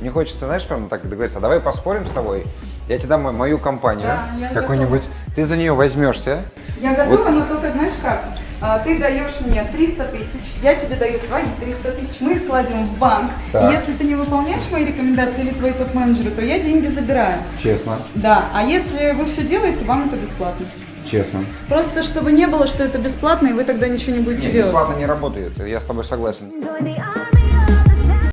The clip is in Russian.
Мне хочется, знаешь, прям так договориться, а давай поспорим с тобой, я тебе дам мою компанию, Да, какую-нибудь, ты за нее возьмешься, Я готова, но только знаешь как? А, Ты даешь мне 300 тысяч, я тебе даю свои 300 тысяч, мы их кладем в банк. Так. И если ты не выполняешь мои рекомендации или твои топ-менеджеры, то я деньги забираю. честно, Да, а если вы все делаете, вам это бесплатно. честно. Просто чтобы не было, что это бесплатно, и вы тогда ничего не будете Нет, делать. бесплатно не работает, я с тобой согласен.